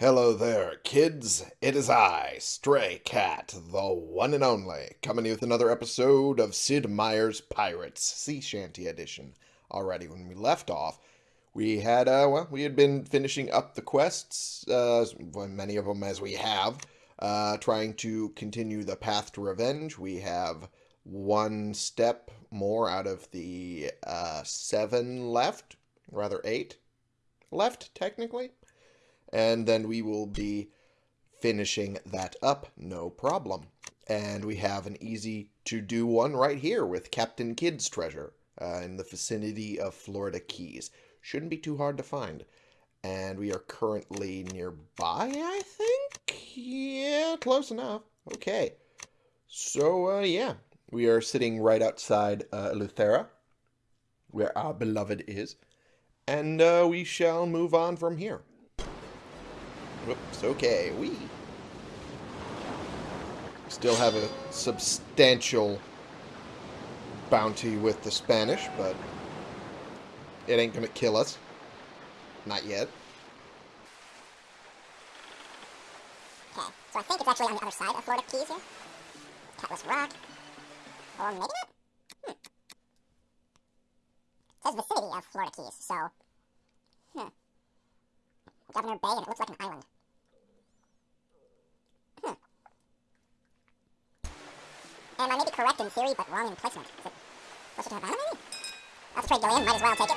Hello there, kids. It is I, Stray Cat, the one and only, coming with another episode of Sid Meier's Pirates, Sea Shanty Edition. Already, when we left off, we had, uh, well, we had been finishing up the quests, uh, many of them as we have, uh, trying to continue the path to revenge. We have one step more out of the, uh, seven left, rather eight left, technically and then we will be finishing that up, no problem. And we have an easy to-do one right here with Captain Kidd's treasure uh, in the vicinity of Florida Keys. Shouldn't be too hard to find. And we are currently nearby, I think? Yeah, close enough. Okay. So, uh, yeah. We are sitting right outside uh, Eleuthera, where our beloved is. And uh, we shall move on from here. Whoops, okay, we still have a substantial bounty with the Spanish, but it ain't gonna kill us. Not yet. Okay, so I think it's actually on the other side of Florida Keys here. Catless Rock. Or maybe not? Hmm. It says vicinity of Florida Keys, so... Hmm. Governor Bay, and it looks like an island. And I may be correct in theory, but wrong in placement. Is it closer to Havana, maybe? A trade galleon, might as well take it.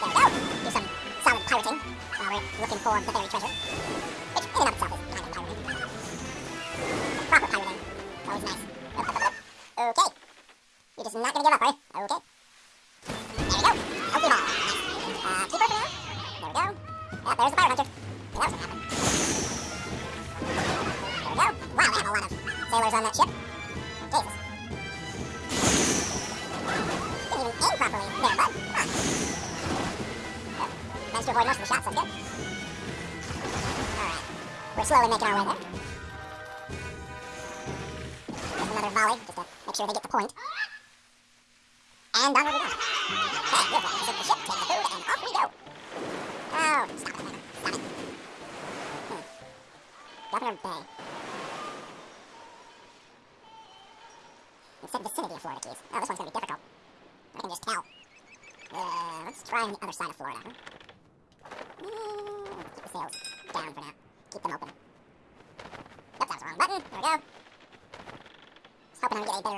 There we go! Do some solid pirating while we're looking for the buried treasure. Which, in and of itself, is kind of pirating. Proper pirating. Always nice. Okay. You're just not gonna give up, are you?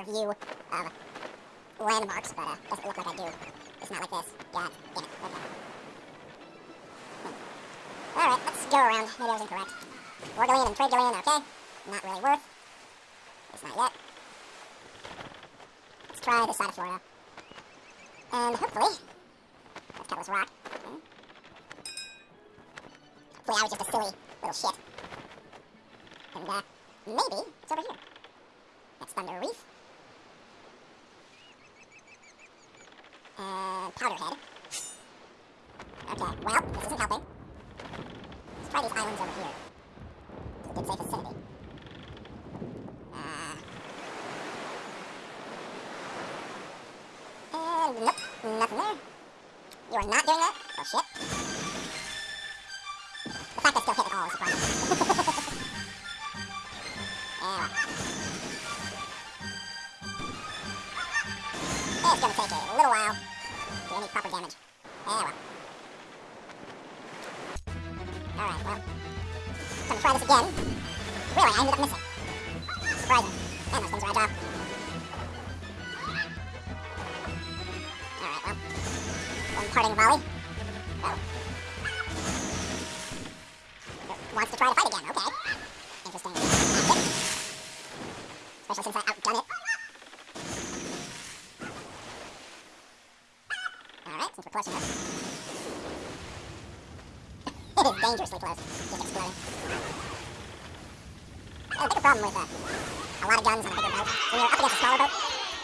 View of landmarks, but uh, doesn't look like I do. It's not like this. God damn it. Okay. Alright, let's go around. Maybe I was incorrect. Galleon and Trade Galleon, okay. Not really worth. It's not yet. Let's try this side of Florida. And hopefully... That's Catalyst Rock. Okay. Hopefully I was just a silly little shit. And, uh, maybe it's over here. That's Thunder Reef. And Powderhead. Well, this isn't helping. Let's try these islands over here. To the good safe vicinity. Uh, and nope, nothing there. You are not doing that? Dangerously close. Just exploding. Yeah, the bigger problem with uh, a lot of guns on a bigger boat, when you're up against a smaller boat,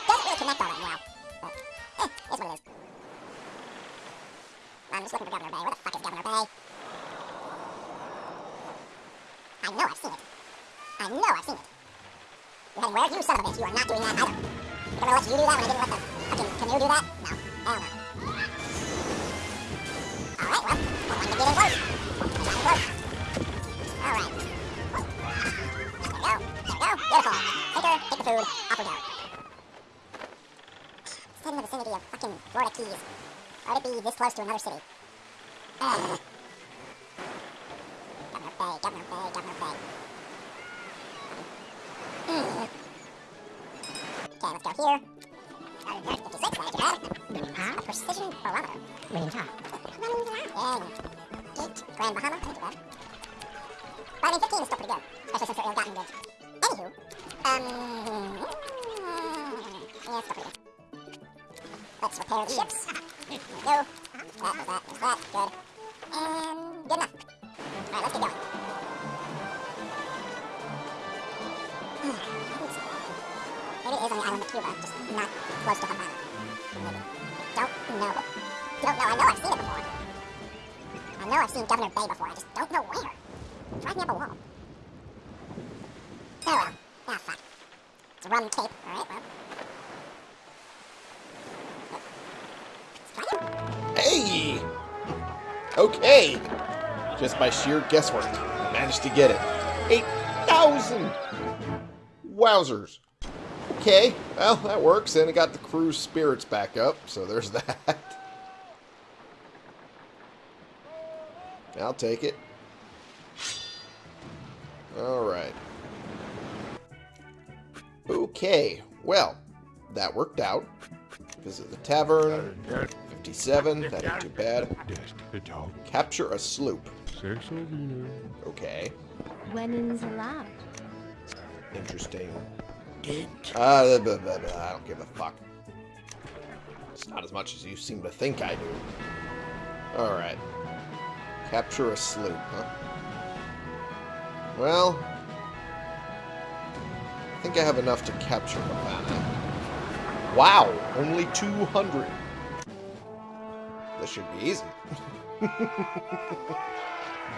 doesn't really connect all that well. But, eh, it's what it is. I'm just looking for Governor Bay. Where the fuck is Governor Bay? I know I've seen it. I know I've seen it. You're heading where? You son of a bitch, you are not doing that either. You're gonna let you do that when I didn't Florida Keys. Why would it be this close to another city? Ugh. Governor Bay, Governor Bay, Governor Bay. Ugh. Okay, let's go here. Uh, there's 56, not too bad. A precision barometer. Dang. Eight. Grand Bahama, bad. But I mean, 15 is still pretty good, especially since they're ill-gotten goods. Anywho, um, yeah, it's still pretty good. Let's repair the ships. There we go. That, that, that, good. And good enough. Alright, let's get going. Maybe it is on the island of Cuba, just not close to Havana. Don't know. Don't know. I know I've seen it before. I know I've seen Governor Bay before. I just don't know where. Drive me up a wall. Oh well. Ah, fuck. It's rum tape. Okay. Just by sheer guesswork, I managed to get it. 8,000! Wowzers. Okay, well, that works, and it got the crew's spirits back up, so there's that. I'll take it. Alright. Okay, well, that worked out. Visit the tavern. 57, that ain't too bad. Capture a sloop. Okay, Winnings allowed. interesting. Uh, blah, blah, blah, blah, I don't give a fuck. It's not as much as you seem to think I do. Alright. Capture a sloop, huh? Well... I think I have enough to capture Havana. Wow! Only 200! This should be easy.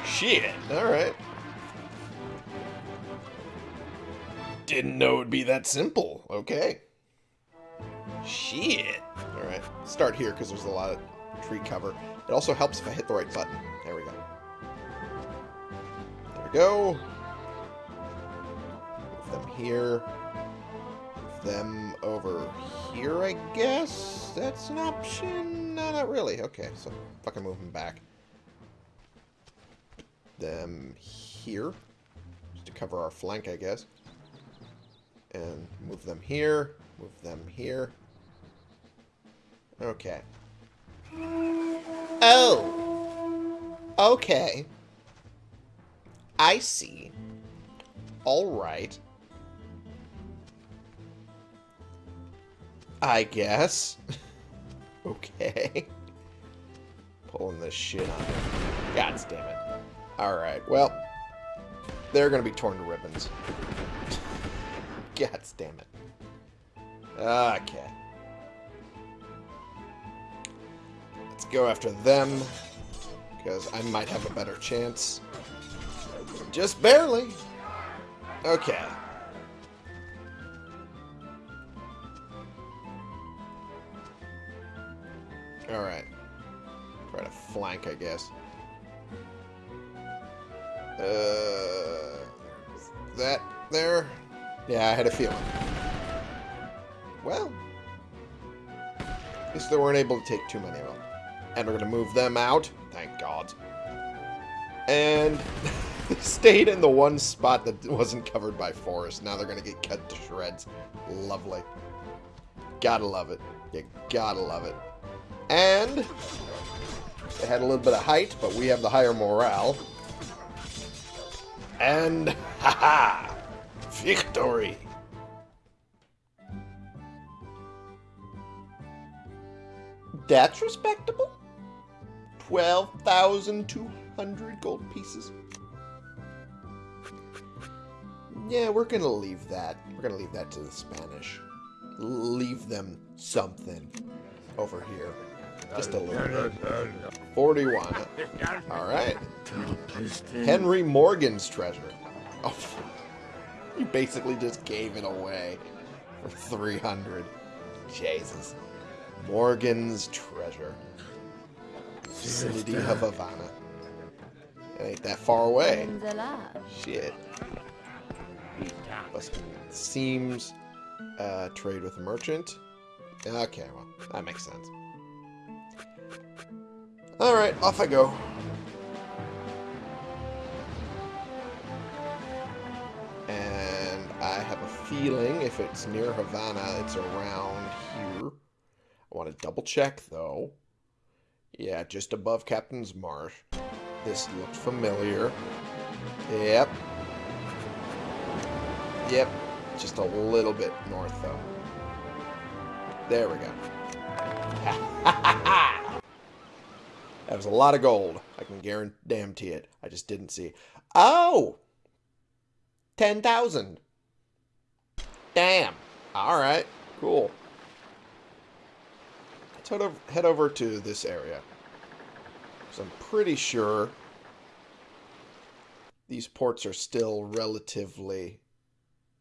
Shit! Alright. Didn't know it'd be that simple. Okay. Shit. Alright, start here because there's a lot of tree cover. It also helps if I hit the right button. There we go. There we go. Move them here. Them over here, I guess? That's an option? No, not really. Okay, so fucking move them back. Them here. Just to cover our flank, I guess and move them here, move them here. Okay. Oh! Okay. I see. Alright. I guess. okay. Pulling this shit on. God damn it. Alright, well. They're gonna be torn to ribbons. God damn it. Okay. Let's go after them. Because I might have a better chance. Just barely. Okay. Alright. Try to flank, I guess. Uh, that there? Yeah, I had a feeling. Well, at least they weren't able to take too many of them. And we're going to move them out. Thank God. And stayed in the one spot that wasn't covered by forest. Now they're going to get cut to shreds. Lovely. Gotta love it. You gotta love it. And they had a little bit of height, but we have the higher morale. And, haha! Victory! That's respectable. 12,200 gold pieces. Yeah, we're gonna leave that. We're gonna leave that to the Spanish. Leave them something over here. Just a little bit. 41. Alright. Henry Morgan's treasure. Oh, you basically just gave it away for 300. Jesus. Morgan's treasure. Vicinity of Havana. It ain't that far away. Winnings. Shit. Busting seams. Uh, trade with a merchant. Okay, well, that makes sense. Alright, off I go. And I have a feeling if it's near Havana, it's around here. I want to double check, though. Yeah, just above Captain's Marsh. This looks familiar. Yep. Yep. Just a little bit north, though. There we go. that was a lot of gold. I can guarantee it. I just didn't see. Oh! 10,000. Damn. All right. Cool. Let's head over, head over to this area. Because I'm pretty sure these ports are still relatively...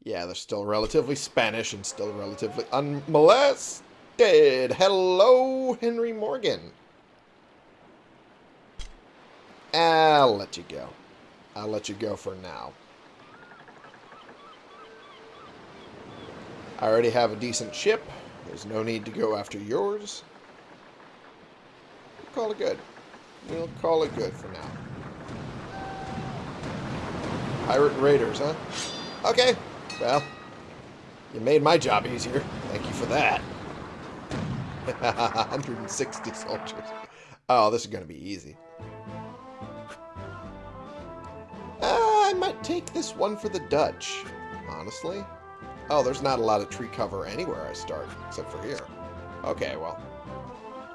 Yeah, they're still relatively Spanish and still relatively unmolested. Hello, Henry Morgan. I'll let you go. I'll let you go for now. I already have a decent ship. There's no need to go after yours. We'll call it good. We'll call it good for now. Pirate Raiders, huh? Okay. Well, you made my job easier. Thank you for that. 160 soldiers. Oh, this is going to be easy. Might take this one for the Dutch, honestly. Oh, there's not a lot of tree cover anywhere I start, except for here. Okay, well,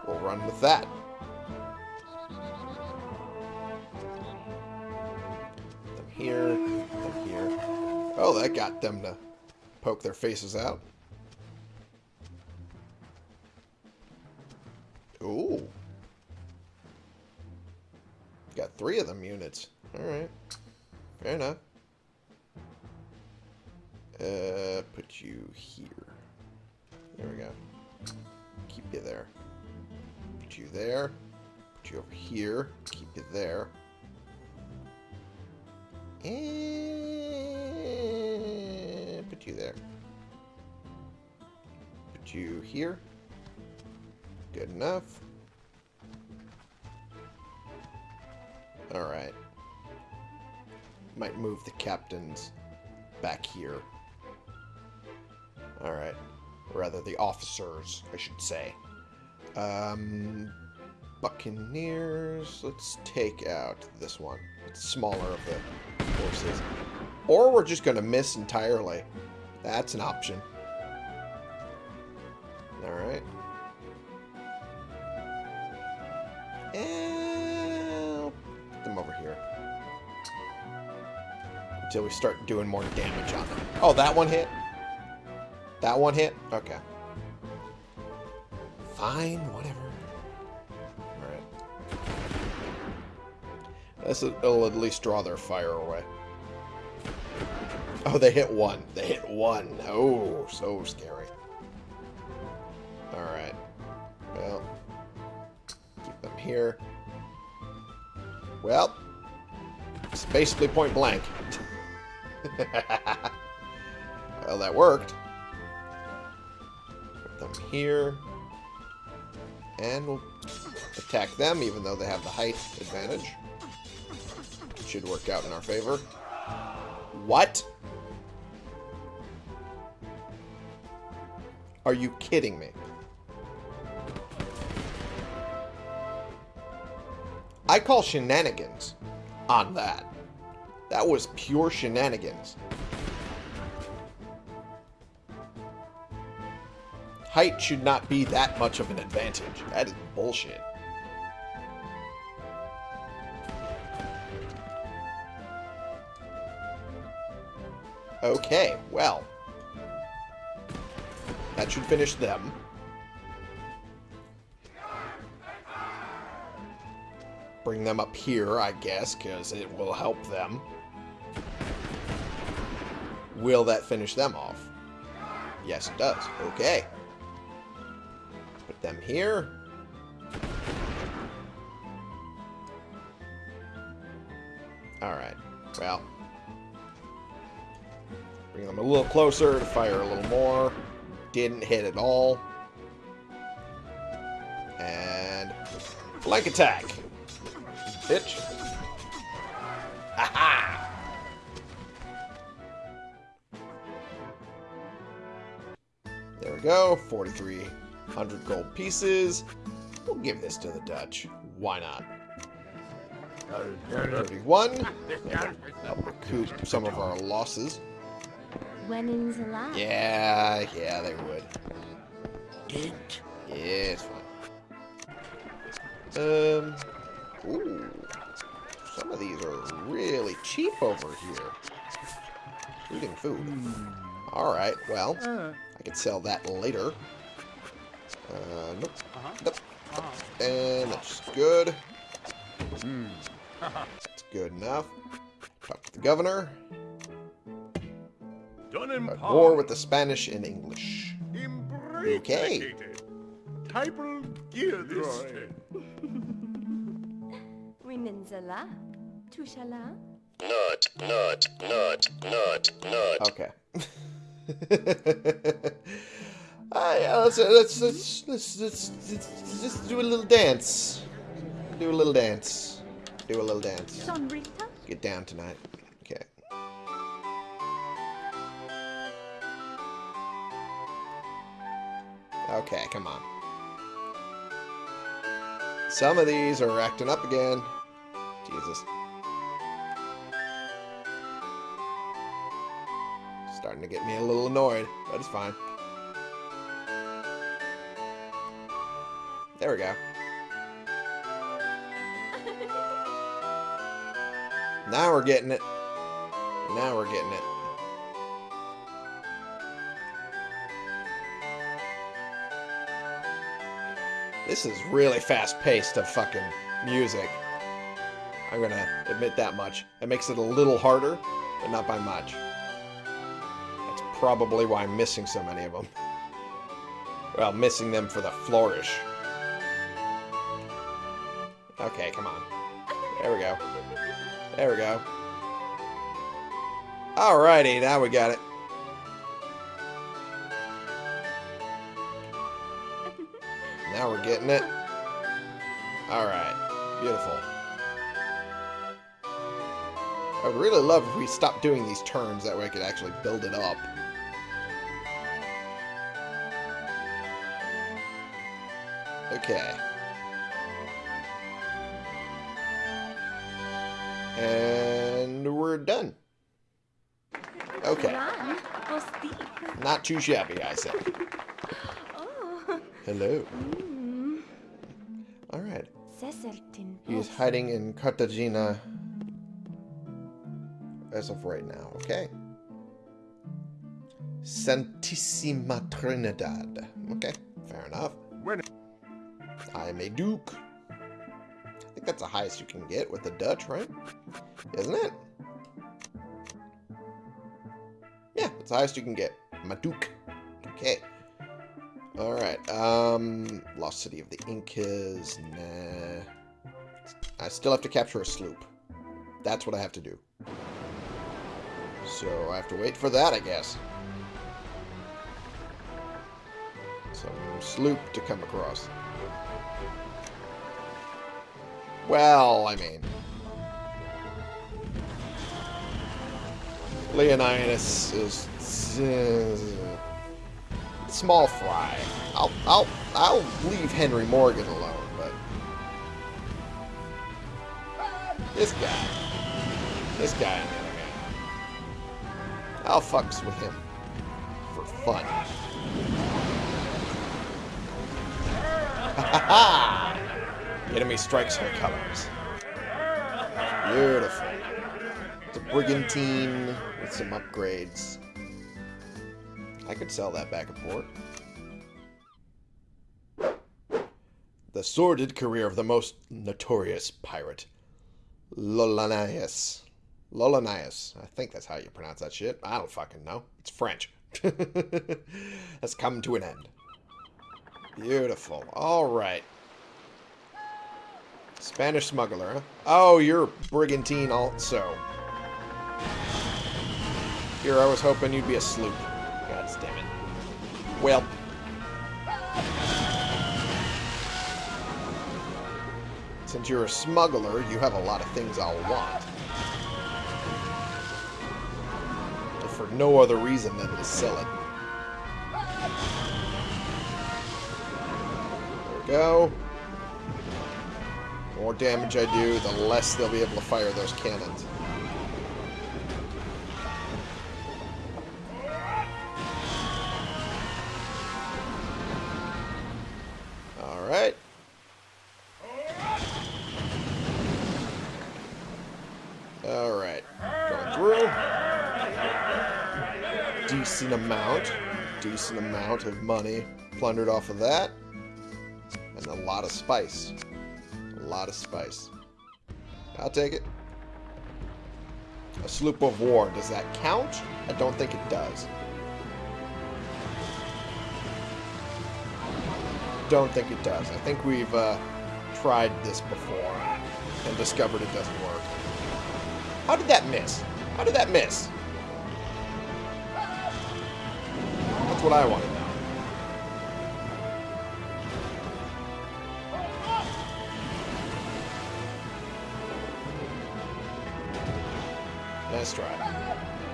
we'll run with that. Them here, them here. Oh, that got them to poke their faces out. Ooh. Got three of them units. Alright. Fair enough. Uh, put you here. There we go. Keep you there. Put you there. Put you over here. Keep you there. And put you there. Put you here. Good enough. Alright. Might move the captains back here. Alright. Rather, the officers, I should say. Um, Buccaneers. Let's take out this one. It's smaller of the forces. Or we're just going to miss entirely. That's an option. Alright. Until we start doing more damage on them. Oh, that one hit? That one hit? Okay. Fine, whatever. Alright. This will at least draw their fire away. Oh, they hit one. They hit one. Oh, so scary. Alright. Well, keep them here. Well, it's basically point blank. well, that worked. Put them here. And we'll attack them, even though they have the height advantage. It Should work out in our favor. What? Are you kidding me? I call shenanigans on that. That was pure shenanigans. Height should not be that much of an advantage. That is bullshit. Okay, well. That should finish them. Bring them up here, I guess, because it will help them. Will that finish them off? Yes, it does. Okay. Put them here. Alright. Well. Bring them a little closer to fire a little more. Didn't hit at all. And Flank attack. Bitch. We go. 4,300 gold pieces. We'll give this to the Dutch. Why not? 31. Help recoup some of our losses. Wennin's allowed. Yeah, yeah, they would. Yeah, it's fine. Um, ooh, some of these are really cheap over here. Eating food. All right, well, I could sell that later. Uh, nope, nope. And that's good. That's good enough. Talk to the governor. Done in At war with the Spanish and English. Okay. Typal Gildroy. Women's allowed. Tushala. Nut, nut, nut, nut, nut. Okay. Let's, let's, let's, let's, let's just do a little dance. Do a little dance. Do a little dance. Sonrita. Get down tonight. Okay. Okay, come on. Some of these are acting up again. Jesus. Starting to get me a little annoyed, but it's fine. There we go. Now we're getting it. Now we're getting it. This is really fast-paced of fucking music. I'm gonna admit that much. It makes it a little harder, but not by much. Probably why I'm missing so many of them. Well, missing them for the flourish. Okay, come on. There we go. There we go. Alrighty, now we got it. Now we're getting it. Alright. Beautiful. I would really love if we stopped doing these turns, that way I could actually build it up. Okay. And we're done. Okay. Not too shabby, I say. Oh. Hello. Mm. Alright. He's hiding in Cartagena as of right now. Okay. Santissima Trinidad. Okay, fair enough. When I am a duke. I think that's the highest you can get with the Dutch, right? Isn't it? Yeah, it's the highest you can get. I'm a duke. Okay. Alright, um... Lost City of the Incas, nah... I still have to capture a sloop. That's what I have to do. So I have to wait for that, I guess. Some sloop to come across. Well, I mean... Leonidas is... Uh, small fry. I'll, I'll, I'll leave Henry Morgan alone, but... This guy. This guy, on the other hand. I'll fucks with him. For fun. Ha ha! Enemy strikes her colors. Beautiful. It's a brigantine with some upgrades. I could sell that back and forth. The sordid career of the most notorious pirate, Lolanias. Lolanias. I think that's how you pronounce that shit. I don't fucking know. It's French. Has come to an end. Beautiful. Alright. Spanish smuggler, huh? Oh, you're brigantine also. Here, I was hoping you'd be a sloop. God damn it. Well. Since you're a smuggler, you have a lot of things I'll want. For no other reason than to sell it. There we go. More damage I do, the less they'll be able to fire those cannons. Alright. Alright. Going through. Decent amount. Decent amount of money plundered off of that. And a lot of spice. Lot of spice. I'll take it. A sloop of war. Does that count? I don't think it does. Don't think it does. I think we've uh, tried this before and discovered it doesn't work. How did that miss? How did that miss? That's what I want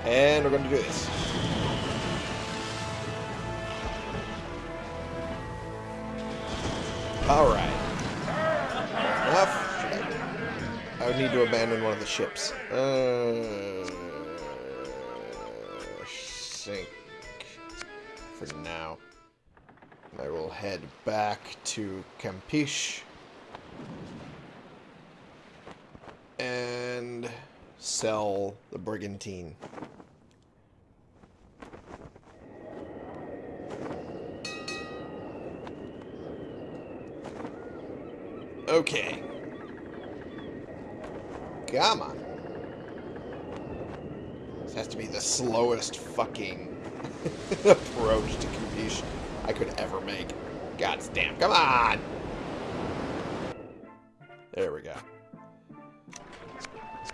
And we're going to do this. Alright. I would need to abandon one of the ships. Uh, sink. For now. I will head back to Campeche. And sell the brigantine. Okay. Come on. This has to be the slowest fucking approach to Campeche I could ever make. God's damn. Come on! There we go.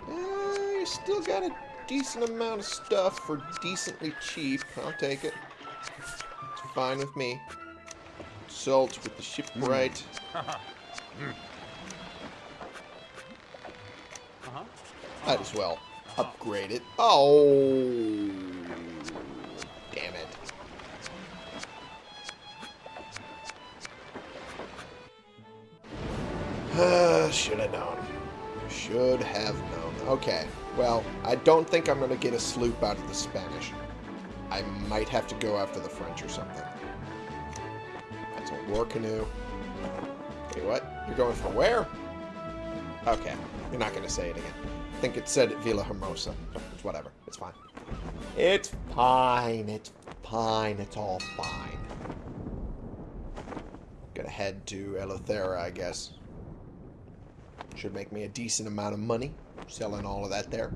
Uh, you still got a decent amount of stuff for decently cheap. I'll take it. It's fine with me. Salt with the shipwright. Might as well upgrade it. Oh, damn it. Uh, should have known. Should have known. Okay, well, I don't think I'm going to get a sloop out of the Spanish. I might have to go after the French or something. That's a war canoe. Wait, what? You're going for where? Okay, you're not going to say it again. I think it said Villa Hermosa. It's whatever. It's fine. It's fine. It's fine. It's all fine. Gonna head to Eleuthera, I guess. Should make me a decent amount of money selling all of that there.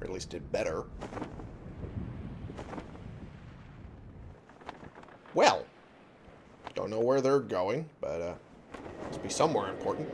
Or at least it better. Well, don't know where they're going, but uh, must be somewhere important.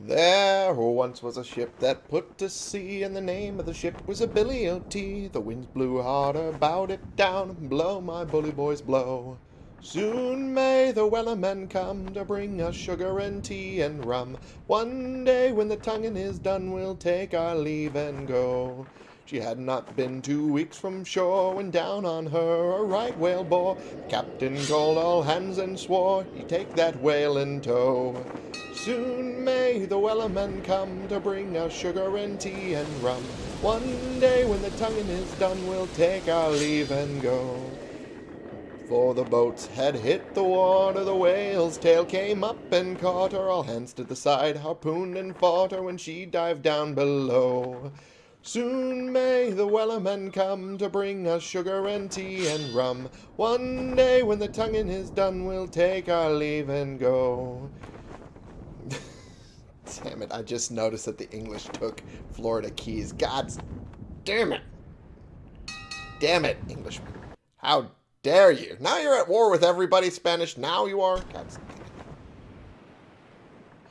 There once was a ship that put to sea, and the name of the ship was a Billy of Tea The winds blew harder, bowed it down, blow, my bully boys, blow. Soon may the wellerman come to bring us sugar and tea and rum. One day when the tonguing is done, we'll take our leave and go. She had not been two weeks from shore when down on her a right whale bore. The captain called all hands and swore he'd take that whale in tow. Soon may the wellerman come to bring us sugar and tea and rum. One day when the tonguing is done, we'll take our leave and go. For the boats had hit the water, the whale's tail came up and caught her. All hands to the side, harpooned and fought her when she dived down below. Soon may the wellerman come to bring us sugar and tea and rum. One day when the tonguing is done, we'll take our leave and go. damn it, I just noticed that the English took Florida Keys. God damn it. Damn it, Englishmen. How dare you? Now you're at war with everybody Spanish. Now you are? God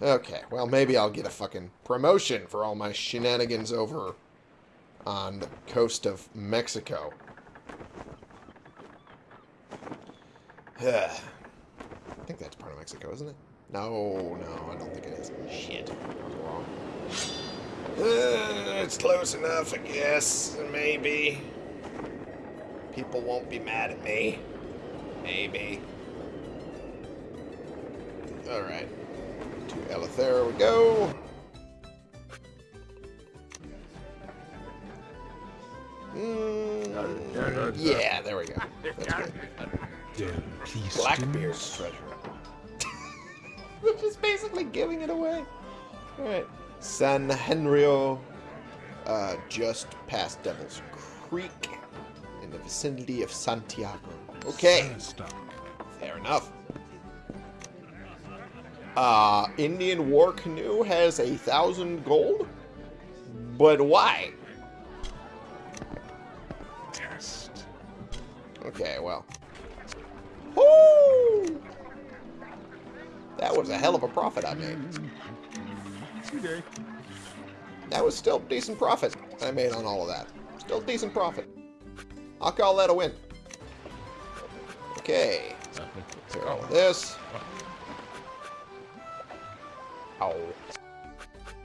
Okay, well, maybe I'll get a fucking promotion for all my shenanigans over on the coast of Mexico. I think that's part of Mexico, isn't it? No, no, I don't think it is. Shit. It's close enough, I guess. Maybe. People won't be mad at me. Maybe. Alright. To Eleuthera we go. Mm, yeah, there we go. That's good. Blackbeard's treasure. Which is basically giving it away. Alright. San Henrio, uh, just past Devil's Creek, in the vicinity of Santiago. Okay, fair enough. Uh, Indian War Canoe has a thousand gold? But why? Okay, well. Woo! That was a hell of a profit I made. That was still decent profit I made on all of that. Still decent profit. I'll call that a win. Okay. All of this. Oh.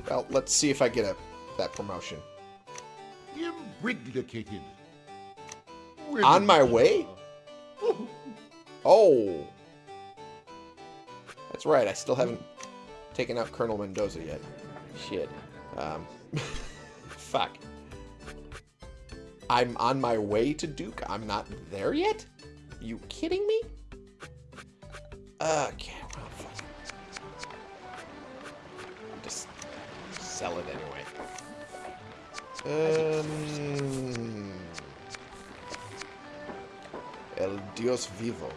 Well, let's see if I get a that promotion. Imbriglicated. On my way? Oh. That's right, I still haven't taken out Colonel Mendoza yet. Shit. Um, fuck. I'm on my way to Duke. I'm not there yet? you kidding me? Okay, well, fuck. Just sell it anyway. Um, El Dios Vivo.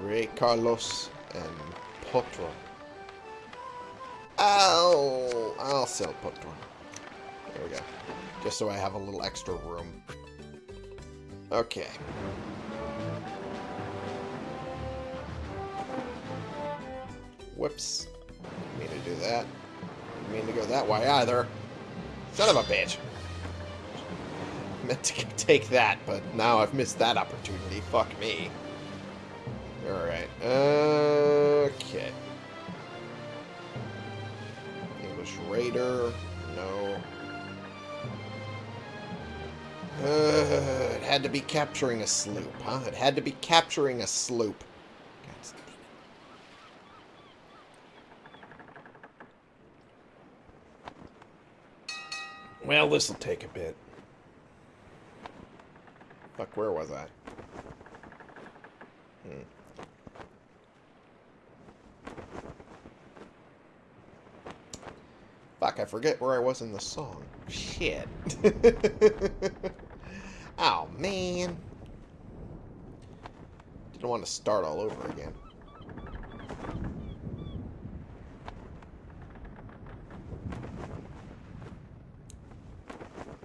Rey Carlos and Potro. I'll, I'll sell Potro. There we go. Just so I have a little extra room. Okay. Whoops. Didn't mean to do that. Didn't mean to go that way either. Son of a bitch. Meant to take that, but now I've missed that opportunity. Fuck me. Alright. Okay. English Raider. No. Uh, it had to be capturing a sloop, huh? It had to be capturing a sloop. Well, this'll take a bit. Fuck, where was I? Hmm. Fuck, I forget where I was in the song. Shit. oh, man. Didn't want to start all over again.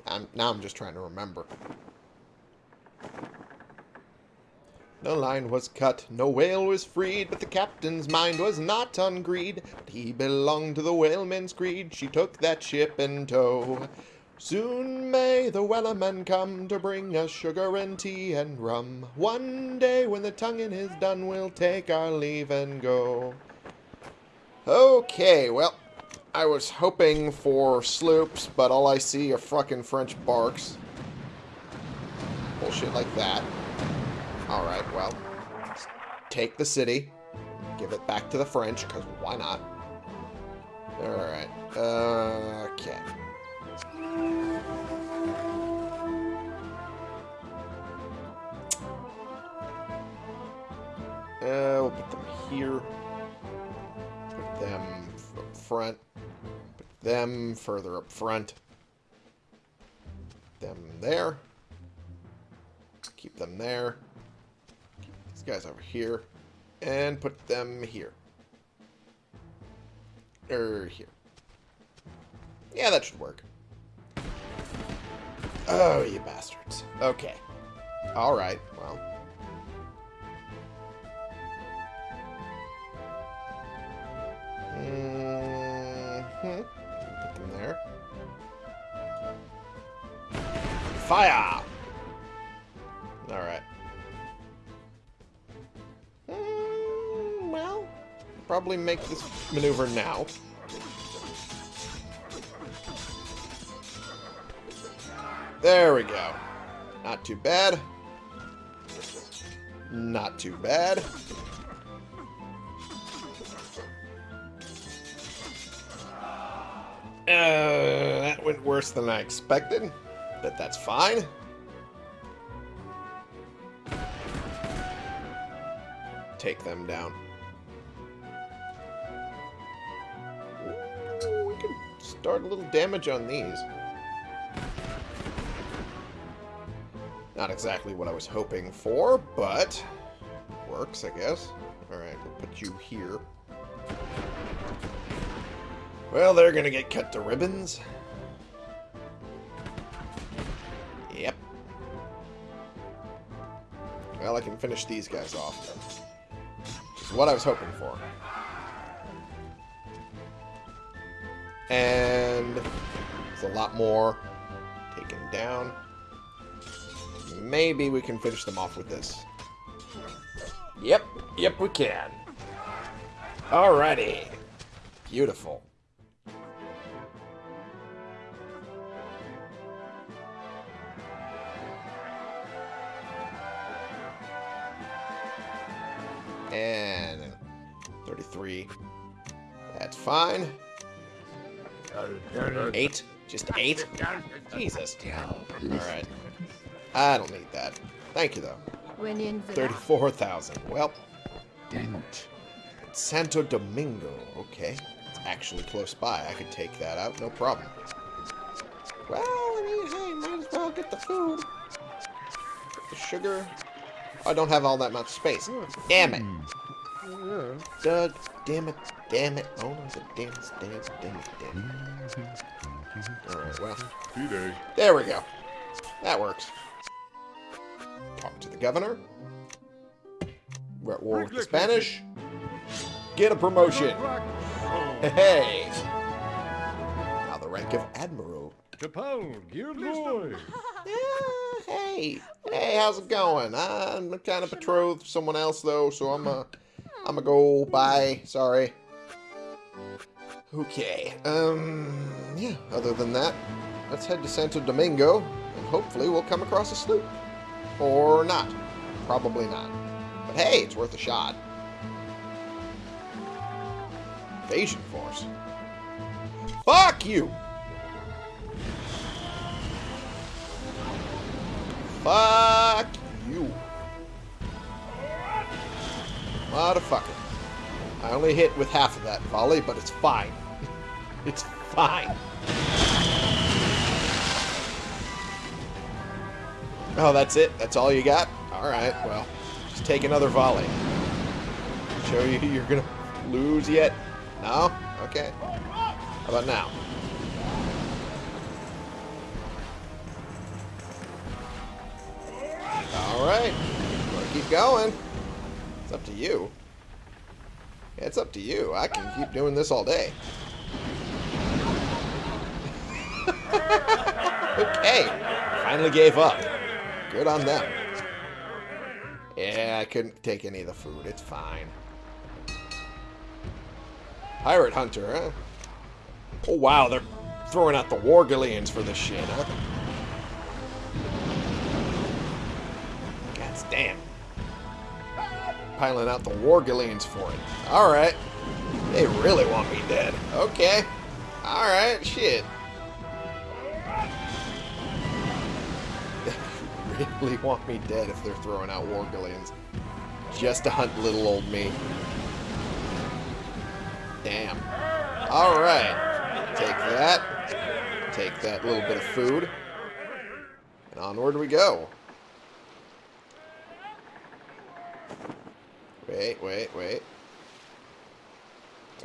I'm, now I'm just trying to remember. No line was cut, no whale was freed, but the captain's mind was not on greed. But he belonged to the whaleman's creed, she took that ship in tow. Soon may the wellerman come to bring us sugar and tea and rum. One day when the tonguing is done, we'll take our leave and go. Okay, well, I was hoping for sloops, but all I see are fucking French barks. Bullshit like that. Alright, well, take the city, give it back to the French, because why not? Alright, okay. Uh, we'll put them here. Put them up front. Put them further up front. Them there. Keep them there. Guys over here. And put them here. Or here. Yeah, that should work. Oh, you bastards. Okay. Alright, well. Mm-hmm. Put them there. Fire! Probably make this maneuver now. There we go. Not too bad. Not too bad. Uh, that went worse than I expected, but that's fine. Take them down. A little damage on these. Not exactly what I was hoping for, but works, I guess. Alright, we'll put you here. Well, they're gonna get cut to ribbons. Yep. Well, I can finish these guys off. Which is what I was hoping for. And there's a lot more taken down. Maybe we can finish them off with this. Yep, yep we can. Alrighty. Beautiful. And 33. That's fine. Eight? Just eight? Jesus. Alright. I don't need that. Thank you, though. When in the 34,000. Well, Dent. Santo Domingo. Okay. It's actually close by. I could take that out. No problem. Well, I mean, hey, might as well get the food. Get the sugar. I don't have all that much space. Damn it. Hmm. Doug, damn it, damn it. Oh, no, it's a damn it, damn it, damn it. Alright, well, D-Day. there we go. That works. Talk to the governor. We're at war with the Spanish. Get a promotion. Hey. Now the rank of admiral. Capone, geared boy. Yeah, hey, hey, how's it going? I'm kind of betrothed to someone else though, so I'm a, I'm a go. Bye. Sorry. Okay. Um. Yeah. Other than that, let's head to Santo Domingo, and hopefully we'll come across a sloop, or not. Probably not. But hey, it's worth a shot. Invasion force. Fuck you. Fuck you. Motherfucker. I only hit with half of that volley, but it's fine. it's fine. Oh, that's it? That's all you got? Alright, well, just take another volley. Show you you're gonna lose yet? No? Okay. How about now? Alright. Keep going. It's up to you. It's up to you. I can keep doing this all day. okay. Finally gave up. Good on them. Yeah, I couldn't take any of the food. It's fine. Pirate Hunter, huh? Oh, wow. They're throwing out the War Galleons for this shit, huh? God damn. Piling out the War Galleons for it. Alright. They really want me dead. Okay. Alright, shit. They really want me dead if they're throwing out War Galleons. Just to hunt little old me. Damn. Alright. Take that. Take that little bit of food. And onward we go. Wait, wait, wait.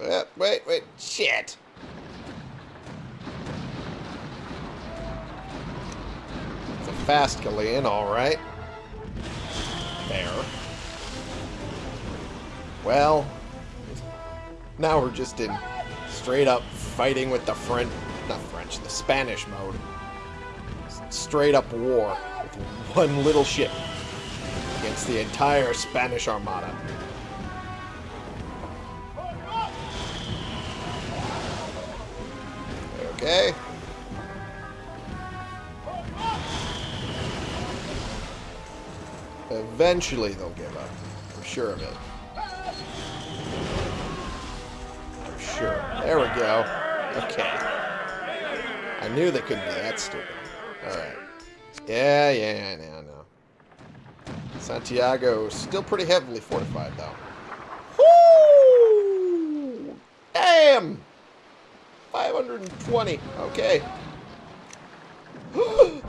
Wait, wait, wait. Shit. It's a fast Galleon, alright. There. Well, now we're just in straight up fighting with the French, not French, the Spanish mode. Straight up war with one little ship against the entire Spanish Armada. Okay. Eventually they'll give up. I'm sure of it. For sure. There we go. Okay. I knew they couldn't be that stupid. Alright. Yeah, yeah, yeah, yeah, Santiago still pretty heavily fortified, though. Damn! 520. Okay.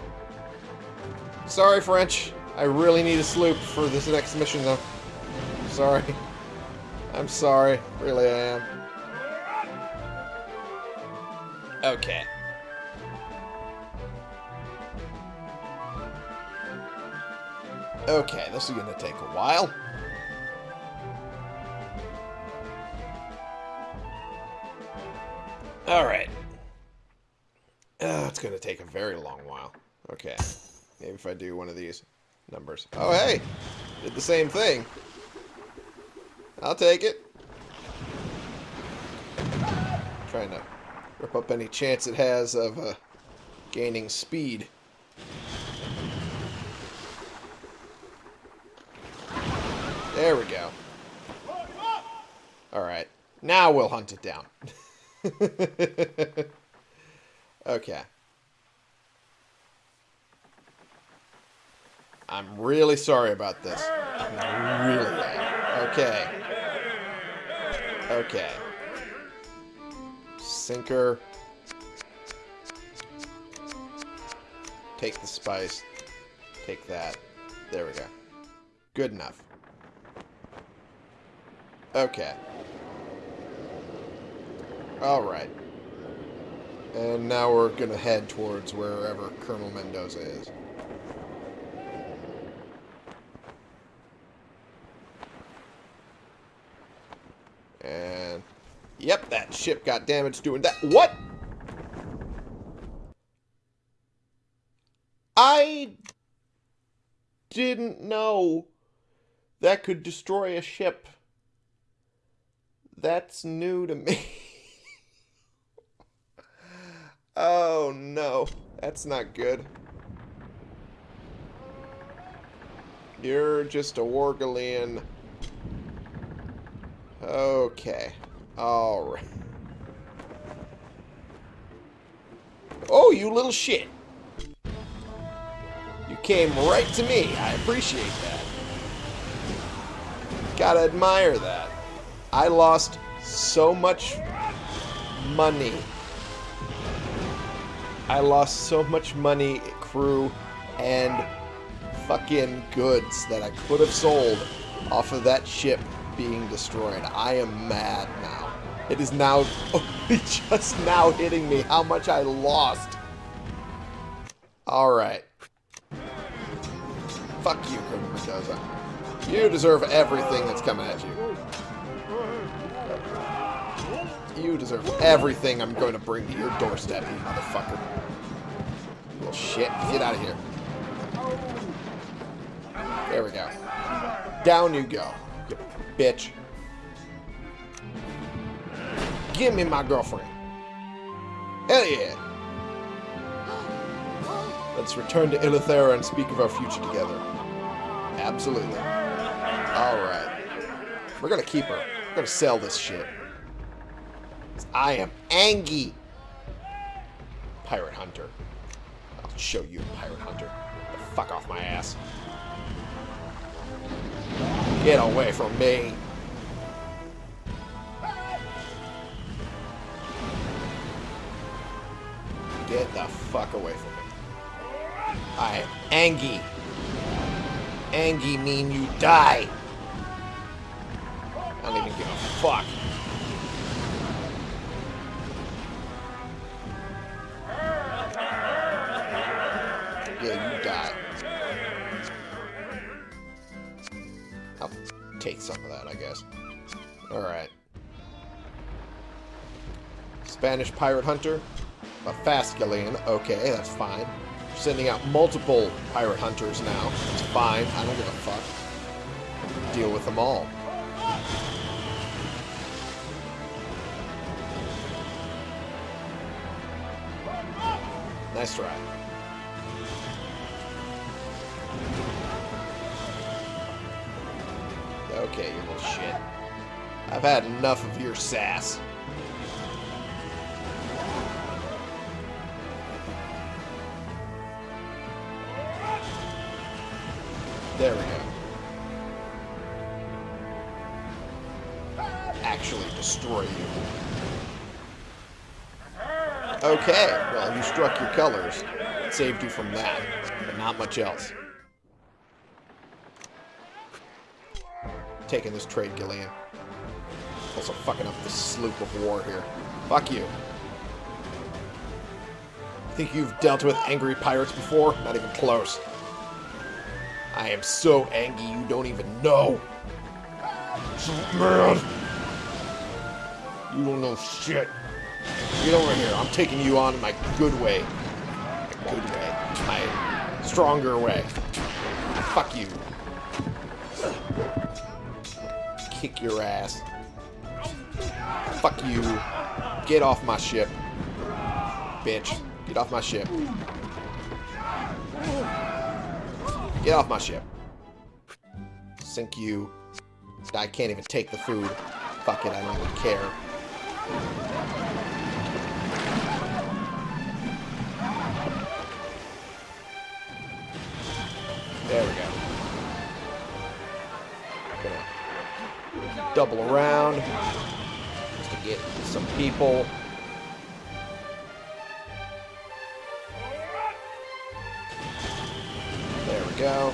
Sorry, French. I really need a sloop for this next mission, though. Sorry. I'm sorry. Really, I am. Okay. Okay, this is going to take a while. Alright. Uh, it's going to take a very long while. Okay. Maybe if I do one of these numbers. Oh, hey! Did the same thing. I'll take it. Trying to rip up any chance it has of uh, gaining speed. There we go. Alright. Now we'll hunt it down. okay. I'm really sorry about this. Really. Okay. Okay. Sinker. Take the spice. Take that. There we go. Good enough. Okay. Alright. And now we're gonna head towards wherever Colonel Mendoza is. And... Yep, that ship got damaged doing that. What? I didn't know that could destroy a ship. That's new to me. oh no, that's not good. You're just a War Galleon. Okay. Alright. Oh, you little shit. You came right to me. I appreciate that. Gotta admire that. I lost so much money. I lost so much money, crew, and fucking goods that I could have sold off of that ship being destroyed. I am mad now. It is now just now hitting me how much I lost. Alright. Fuck you, Colonel Mendoza. You deserve everything that's coming at you. You deserve everything I'm going to bring to your doorstep, you motherfucker. Little shit. Get out of here. There we go. Down you go, you bitch. Give me my girlfriend. Hell yeah. Let's return to Eleuthera and speak of our future together. Absolutely. Alright. We're gonna keep her. We're gonna sell this shit. I am Angie. Pirate Hunter. I'll show you, Pirate Hunter. The fuck off my ass. Get away from me. Get the fuck away from me. I am Angie. Angie mean you die. I don't even give a fuck. Alright. Spanish pirate hunter. A fast. Okay, that's fine. We're Sending out multiple pirate hunters now. It's fine. I don't give a fuck. Deal with them all. Nice try. Okay, you little shit. I've had enough of your sass. There we go. Actually destroy you. Okay, well, you struck your colors. It saved you from that, but not much else. Taking this trade, Galleon. Also fucking up the sloop of war here. Fuck you. Think you've dealt with angry pirates before? Not even close. I am so angry you don't even know. Man. You don't know shit. Get over here. I'm taking you on my good way. My good way. My stronger way. Fuck you. Kick your ass. Fuck you. Get off my ship. Bitch. Get off my ship. Get off my ship. Sink you. I can't even take the food. Fuck it, I don't even care. There we go. Gonna double around get some people. There we go.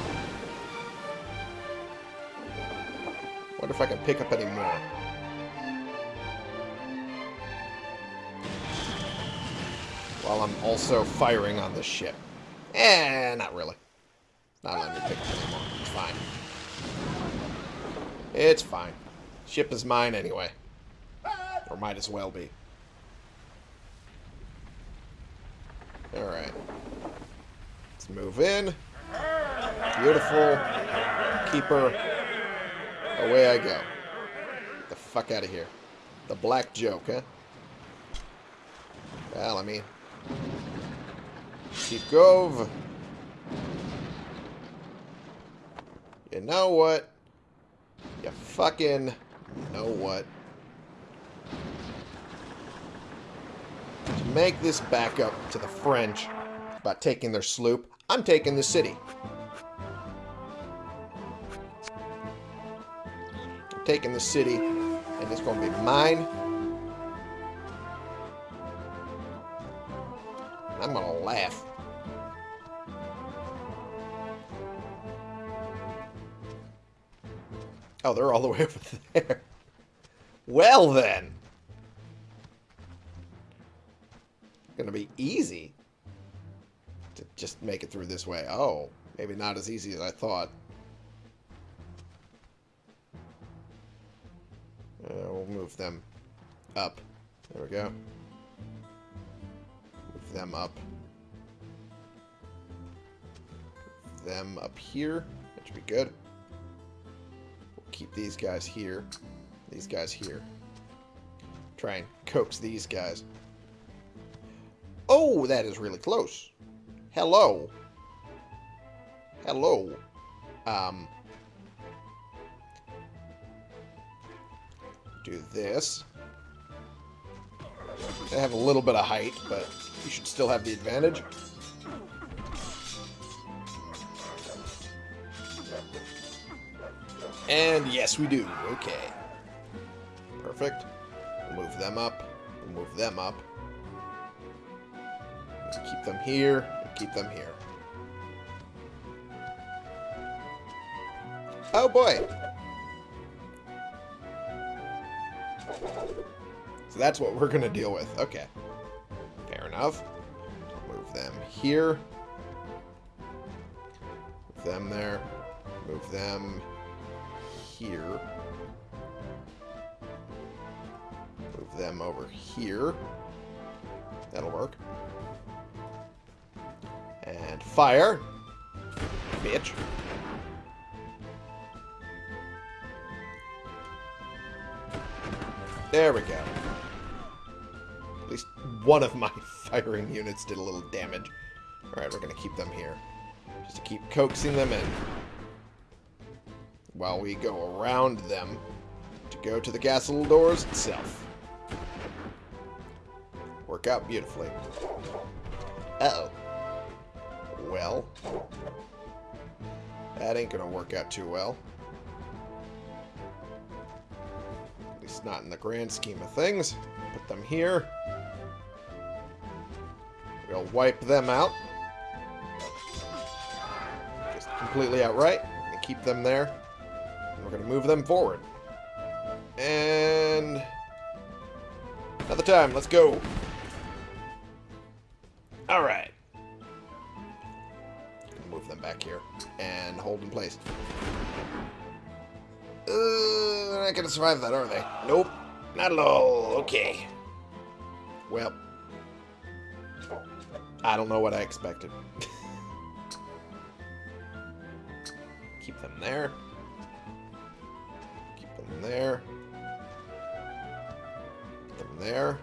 Wonder if I can pick up any more. While I'm also firing on this ship. Eh, not really. Not letting me pick up any more. It's fine. It's fine. Ship is mine anyway. Or might as well be. Alright. Let's move in. Beautiful. Keeper. Away I go. Get the fuck out of here. The black joke, huh? Well, I mean... Keep Gove. You know what? You fucking know what? Make this back up to the French by taking their sloop, I'm taking the city. I'm taking the city, and it's going to be mine. I'm going to laugh. Oh, they're all the way over there. Well, then. Through this way. Oh, maybe not as easy as I thought. Uh, we'll move them up. There we go. Move them up. Move them up here. That should be good We'll keep these guys here. These guys here. Try and coax these guys. Oh, that is really close. Hello. Hello. Um. Do this. I have a little bit of height, but you should still have the advantage. And yes, we do. Okay. Perfect. We'll move them up. We'll move them up. Let's keep them here. Keep them here. Oh boy. So that's what we're going to deal with. Okay. Fair enough. Move them here. Move them there. Move them here. Move them over here. That'll work. And fire. Bitch. There we go. At least one of my firing units did a little damage. Alright, we're going to keep them here. Just to keep coaxing them in. While we go around them to go to the castle doors itself. Work out beautifully. Uh oh Well. That ain't gonna work out too well. Not in the grand scheme of things. Put them here. We'll wipe them out. Just completely outright. And keep them there. And we're gonna move them forward. And... Another time, let's go. Alright. Move them back here. And hold in place. Uh, they're not gonna survive that, are they? Nope. Not at all. Okay. Well. I don't know what I expected. Keep them there. Keep them there. Put them there.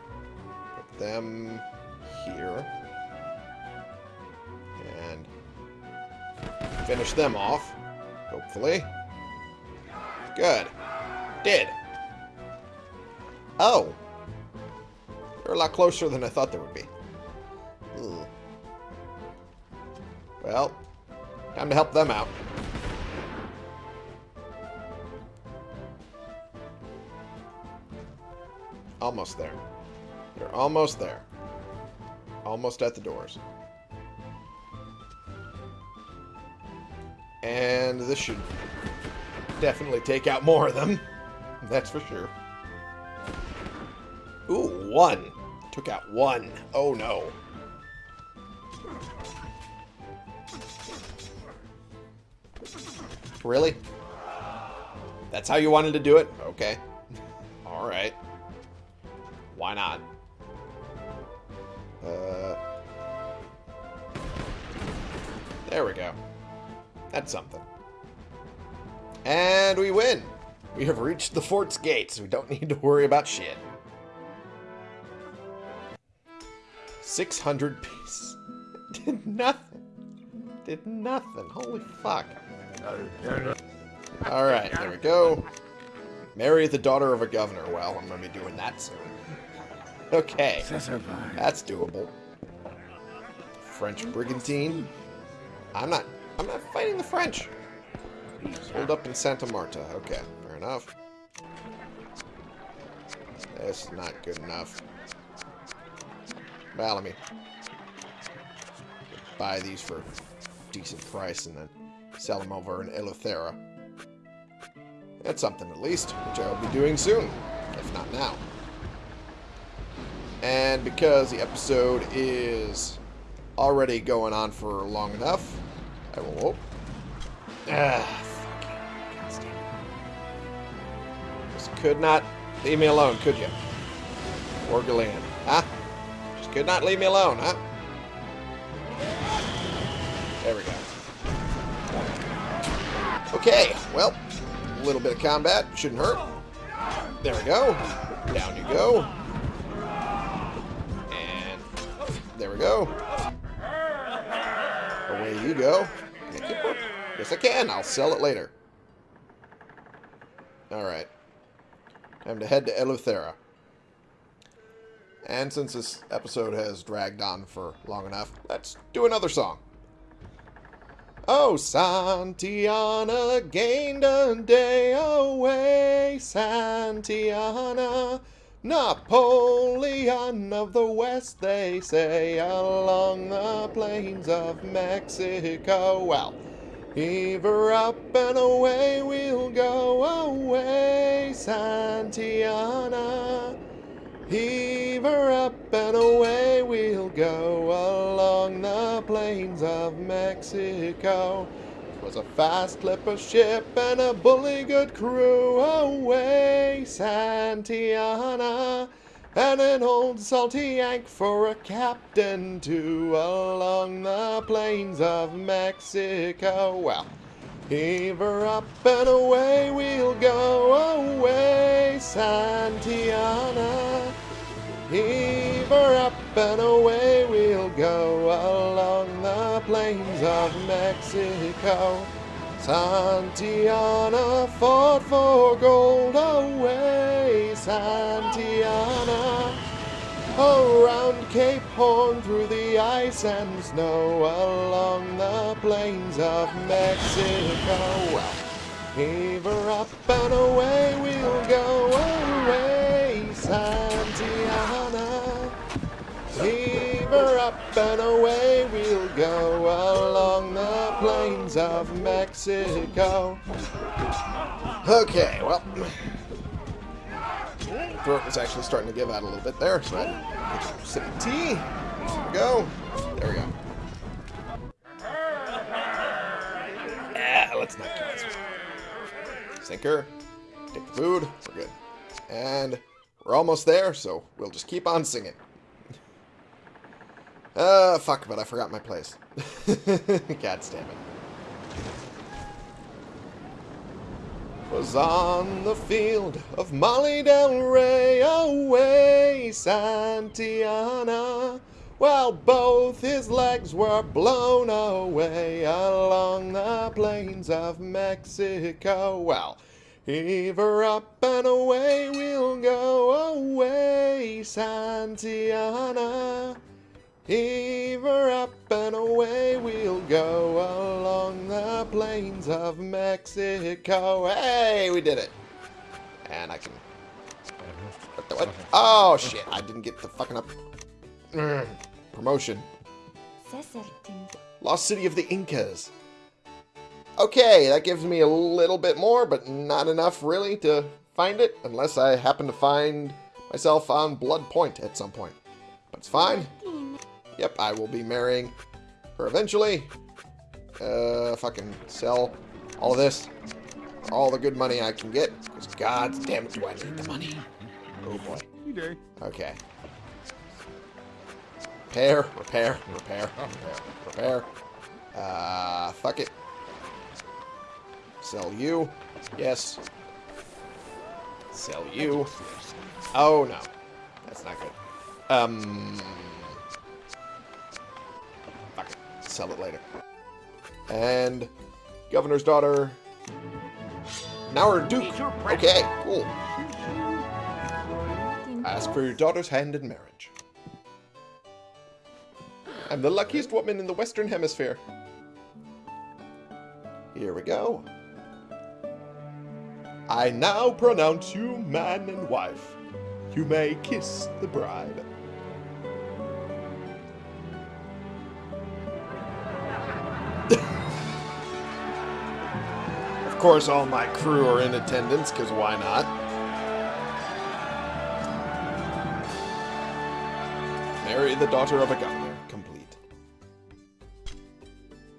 Put them here. And finish them off, hopefully. Good. Did. Oh. They're a lot closer than I thought they would be. Ugh. Well, time to help them out. Almost there. They're almost there. Almost at the doors. And this should definitely take out more of them. That's for sure. Ooh, one. Took out one. Oh no. Really? That's how you wanted to do it? Okay. And we win! We have reached the fort's gates. We don't need to worry about shit. 600 piece. Did nothing. Did nothing. Holy fuck. Alright, there we go. Marry the daughter of a governor. Well, I'm going to be doing that soon. Okay. That's doable. French brigantine. I'm not I'm not fighting the French. Hold up in Santa Marta. Okay, fair enough. That's not good enough. Well, let me buy these for a decent price and then sell them over in Eleuthera. That's something at least, which I will be doing soon, if not now. And because the episode is already going on for long enough, I will... Ah, could not leave me alone, could you? Orgalan. Huh? Just could not leave me alone, huh? There we go. Okay, well, a little bit of combat. Shouldn't hurt. There we go. Down you go. And there we go. Away you go. Yes, I can. I'll sell it later. Alright. Time to head to Eleuthera. And since this episode has dragged on for long enough, let's do another song. Oh, Santiana gained a day away, Santiana. Napoleon of the West, they say, along the plains of Mexico. Well, heave her up and away we'll go away, Santiana. Heave her up and away we'll go along the plains of Mexico. It Was a fast clipper ship and a bully good crew away, Santiana. And an old salty yank for a captain too along the plains of Mexico. Well, heave her up and away we'll go away, Santiana. Heave her up and away we'll go along the plains of Mexico. Santiana fought for gold away, Santiana. Oh, Around Cape Horn, through the ice and snow, along the plains of Mexico. Well, heave her up and away we'll go away, Santiana. Heave her up and away we'll go along the plains of Mexico. Okay, well, throat was actually starting to give out a little bit there, so I had to get a sip of tea. There we go. There we go. Ah, let's not do this. Sinker. Take the food. We're good. And we're almost there, so we'll just keep on singing. Uh, fuck, but I forgot my place. God damn it. Was on the field of Molly Del Rey away, Santiana, while both his legs were blown away along the plains of Mexico. Well, heave her up and away we'll go away, Santiana. Heave her up and away we'll go along the plains of Mexico. Hey, we did it. And I can... What the, what? Oh, shit. I didn't get the fucking up... Promotion. Lost City of the Incas. Okay, that gives me a little bit more, but not enough really to find it, unless I happen to find myself on Blood Point at some point. But it's fine. Yep, I will be marrying her eventually. Uh, fucking sell all this. All the good money I can get. Because god damn it, do I need the money. Oh boy. You. Okay. Repair, repair, repair, repair, repair. Uh, fuck it. Sell you. Yes. Sell you. Oh, no. That's not good. Um... Sell it later. And... Governor's daughter... Now we're Duke. Okay, cool. Ask for your daughter's hand in marriage. I'm the luckiest woman in the Western Hemisphere. Here we go. I now pronounce you man and wife. You may kiss the bride. Of course, all my crew are in attendance, because why not? Marry the daughter of a governor. Complete.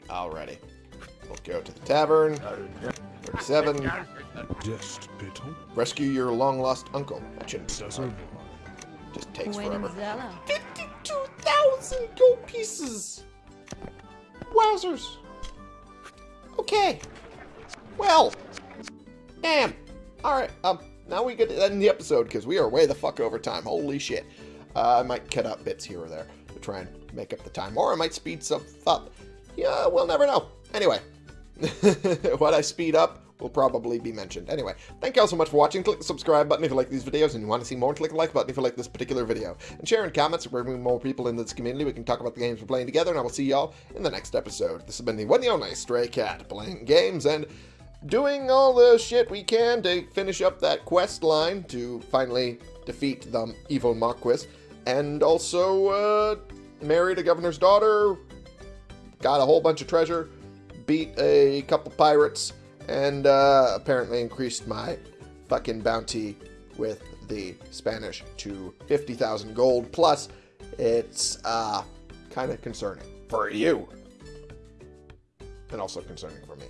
Alrighty. We'll go to the tavern. 37. Rescue your long-lost uncle. That shouldn't. Just takes forever. 52,000 gold pieces! Wowzers! Okay. Well. Damn. Alright, um, now we get to end the episode, because we are way the fuck over time. Holy shit. Uh, I might cut out bits here or there to try and make up the time, or I might speed stuff up. Yeah, we'll never know. Anyway, what I speed up will probably be mentioned. Anyway, thank you all so much for watching. Click the subscribe button if you like these videos and you want to see more. Click the like button if you like this particular video. And share in comments we bring more people into this community. We can talk about the games we're playing together, and I will see y'all in the next episode. This has been the one and only Stray Cat, playing games and doing all the shit we can to finish up that quest line to finally defeat the evil Marquis. And also, uh, married a governor's daughter, got a whole bunch of treasure, beat a couple pirates, and uh, apparently increased my fucking bounty with the Spanish to 50,000 gold. Plus, it's uh, kind of concerning for you. And also concerning for me.